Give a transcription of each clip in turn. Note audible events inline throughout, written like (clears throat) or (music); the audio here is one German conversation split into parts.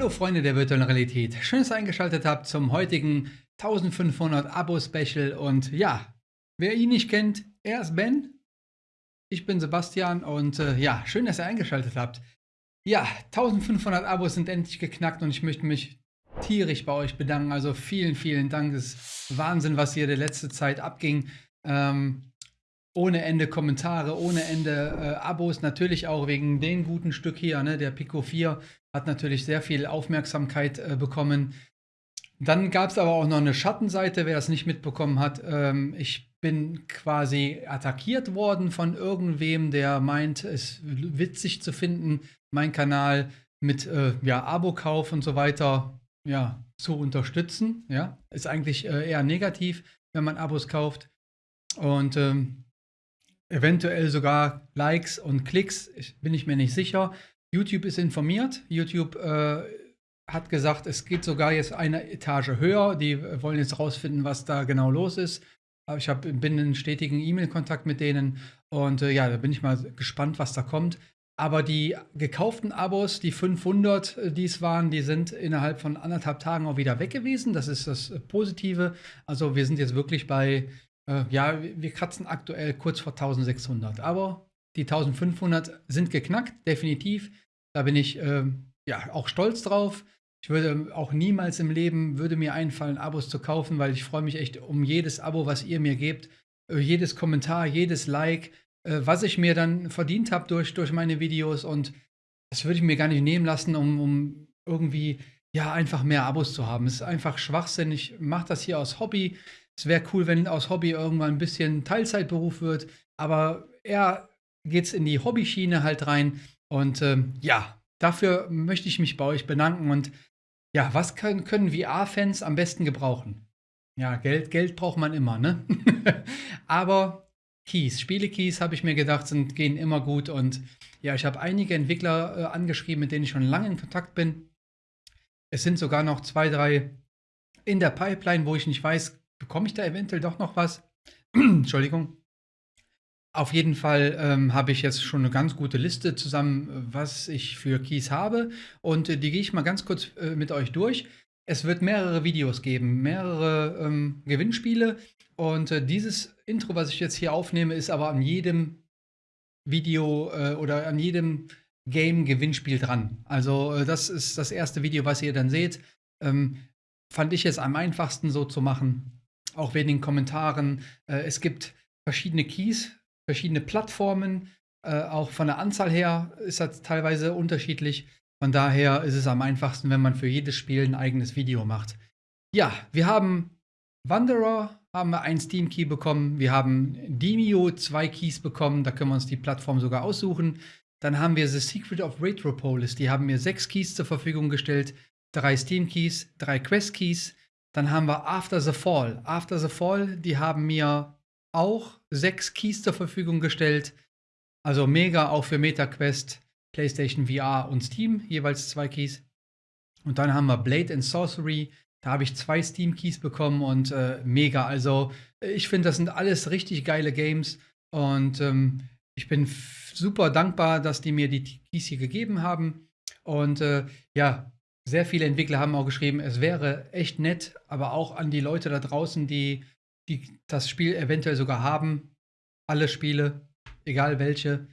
Hallo Freunde der virtuellen Realität, schön, dass ihr eingeschaltet habt zum heutigen 1500 Abo-Special. Und ja, wer ihn nicht kennt, er ist Ben, ich bin Sebastian und äh, ja, schön, dass ihr eingeschaltet habt. Ja, 1500 Abos sind endlich geknackt und ich möchte mich tierisch bei euch bedanken, also vielen, vielen Dank, es ist Wahnsinn, was hier der letzte Zeit abging. Ähm, ohne Ende Kommentare, ohne Ende äh, Abos, natürlich auch wegen dem guten Stück hier, ne, der Pico 4 hat natürlich sehr viel Aufmerksamkeit äh, bekommen. Dann gab es aber auch noch eine Schattenseite, wer das nicht mitbekommen hat. Ähm, ich bin quasi attackiert worden von irgendwem, der meint, es witzig zu finden, meinen Kanal mit äh, ja, Abo-Kauf und so weiter ja, zu unterstützen. Ja, ist eigentlich äh, eher negativ, wenn man Abos kauft. Und ähm, eventuell sogar Likes und Klicks, ich, bin ich mir nicht sicher. YouTube ist informiert. YouTube äh, hat gesagt, es geht sogar jetzt eine Etage höher. Die wollen jetzt rausfinden, was da genau los ist. Ich hab, bin in stetigen E-Mail-Kontakt mit denen und äh, ja, da bin ich mal gespannt, was da kommt. Aber die gekauften Abos, die 500, äh, die es waren, die sind innerhalb von anderthalb Tagen auch wieder weg gewesen. Das ist das Positive. Also wir sind jetzt wirklich bei äh, ja, wir kratzen aktuell kurz vor 1600, aber die 1500 sind geknackt, definitiv. Da bin ich äh, ja auch stolz drauf. Ich würde auch niemals im Leben würde mir einfallen, Abos zu kaufen, weil ich freue mich echt um jedes Abo, was ihr mir gebt, äh, jedes Kommentar, jedes Like, äh, was ich mir dann verdient habe durch, durch meine Videos und das würde ich mir gar nicht nehmen lassen, um, um irgendwie ja einfach mehr Abos zu haben. Es ist einfach Schwachsinn. Ich mache das hier aus Hobby. Es wäre cool, wenn aus Hobby irgendwann ein bisschen Teilzeitberuf wird, aber eher geht es in die Hobbyschiene halt rein. Und ähm, ja, dafür möchte ich mich bei euch bedanken. Und ja, was können, können VR-Fans am besten gebrauchen? Ja, Geld, Geld braucht man immer, ne? (laughs) aber Keys, Spiele-Keys, habe ich mir gedacht, sind, gehen immer gut. Und ja, ich habe einige Entwickler äh, angeschrieben, mit denen ich schon lange in Kontakt bin. Es sind sogar noch zwei, drei in der Pipeline, wo ich nicht weiß, bekomme ich da eventuell doch noch was? (clears throat) Entschuldigung. Auf jeden Fall ähm, habe ich jetzt schon eine ganz gute Liste zusammen, was ich für Keys habe. Und äh, die gehe ich mal ganz kurz äh, mit euch durch. Es wird mehrere Videos geben, mehrere ähm, Gewinnspiele. Und äh, dieses Intro, was ich jetzt hier aufnehme, ist aber an jedem Video äh, oder an jedem Game-Gewinnspiel dran. Also äh, das ist das erste Video, was ihr dann seht. Ähm, fand ich es am einfachsten so zu machen auch wegen den Kommentaren. Äh, es gibt verschiedene Keys, verschiedene Plattformen. Äh, auch von der Anzahl her ist das teilweise unterschiedlich. Von daher ist es am einfachsten, wenn man für jedes Spiel ein eigenes Video macht. Ja, wir haben Wanderer, haben wir einen Steam Key bekommen. Wir haben Demio zwei Keys bekommen. Da können wir uns die Plattform sogar aussuchen. Dann haben wir The Secret of Retropolis. Die haben mir sechs Keys zur Verfügung gestellt. Drei Steam Keys, drei Quest Keys, dann haben wir After the Fall. After the Fall, die haben mir auch sechs Keys zur Verfügung gestellt. Also mega auch für MetaQuest, PlayStation VR und Steam, jeweils zwei Keys. Und dann haben wir Blade and Sorcery. Da habe ich zwei Steam-Keys bekommen und äh, mega. Also ich finde, das sind alles richtig geile Games. Und ähm, ich bin super dankbar, dass die mir die Keys hier gegeben haben. Und äh, ja, sehr viele Entwickler haben auch geschrieben, es wäre echt nett, aber auch an die Leute da draußen, die, die das Spiel eventuell sogar haben, alle Spiele, egal welche,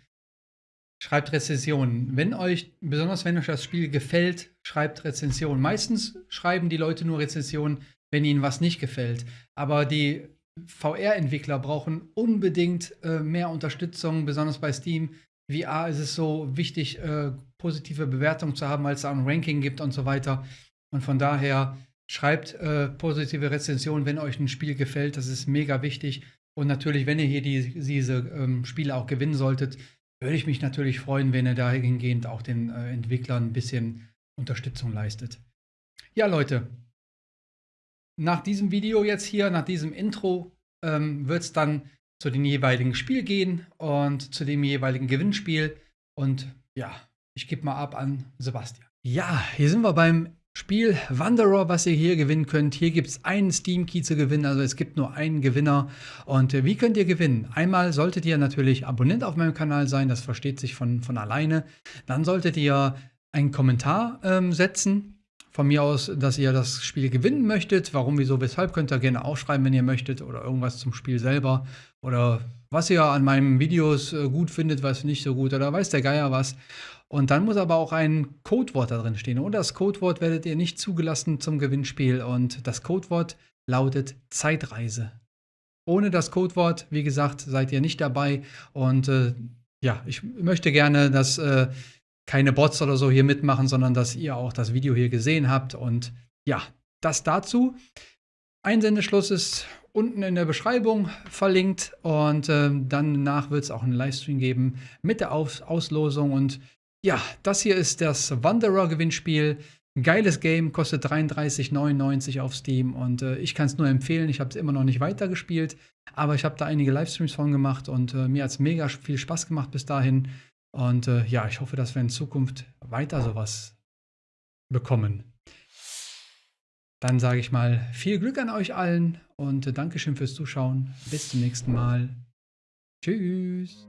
schreibt Rezensionen. Wenn euch, besonders wenn euch das Spiel gefällt, schreibt Rezensionen. Meistens schreiben die Leute nur Rezensionen, wenn ihnen was nicht gefällt. Aber die VR-Entwickler brauchen unbedingt äh, mehr Unterstützung, besonders bei Steam. VR ist es so wichtig, äh, positive Bewertungen zu haben, weil es ein Ranking gibt und so weiter. Und von daher schreibt äh, positive Rezensionen, wenn euch ein Spiel gefällt. Das ist mega wichtig. Und natürlich, wenn ihr hier die, diese ähm, Spiele auch gewinnen solltet, würde ich mich natürlich freuen, wenn ihr dahingehend auch den äh, Entwicklern ein bisschen Unterstützung leistet. Ja, Leute, nach diesem Video jetzt hier, nach diesem Intro, ähm, wird es dann zu dem jeweiligen Spiel gehen und zu dem jeweiligen Gewinnspiel. Und ja, ich gebe mal ab an Sebastian. Ja, hier sind wir beim Spiel Wanderer, was ihr hier gewinnen könnt. Hier gibt es einen Steam Key zu gewinnen, also es gibt nur einen Gewinner. Und äh, wie könnt ihr gewinnen? Einmal solltet ihr natürlich Abonnent auf meinem Kanal sein, das versteht sich von, von alleine. Dann solltet ihr einen Kommentar ähm, setzen von mir aus, dass ihr das Spiel gewinnen möchtet. Warum, wieso, weshalb könnt ihr gerne aufschreiben, wenn ihr möchtet. Oder irgendwas zum Spiel selber. Oder was ihr an meinen Videos äh, gut findet, was nicht so gut. Oder weiß der Geier was. Und dann muss aber auch ein Codewort da drin stehen. Und das Codewort werdet ihr nicht zugelassen zum Gewinnspiel. Und das Codewort lautet Zeitreise. Ohne das Codewort, wie gesagt, seid ihr nicht dabei. Und äh, ja, ich möchte gerne, dass äh, keine Bots oder so hier mitmachen, sondern dass ihr auch das Video hier gesehen habt. Und ja, das dazu. Einsendeschluss ist unten in der Beschreibung verlinkt und äh, danach wird es auch einen Livestream geben mit der Aus Auslosung. Und ja, das hier ist das Wanderer-Gewinnspiel. Geiles Game, kostet 33,99 auf Steam und äh, ich kann es nur empfehlen. Ich habe es immer noch nicht weitergespielt, aber ich habe da einige Livestreams von gemacht und äh, mir hat es mega viel Spaß gemacht bis dahin. Und äh, ja, ich hoffe, dass wir in Zukunft weiter sowas bekommen. Dann sage ich mal viel Glück an euch allen und äh, Dankeschön fürs Zuschauen. Bis zum nächsten Mal. Tschüss.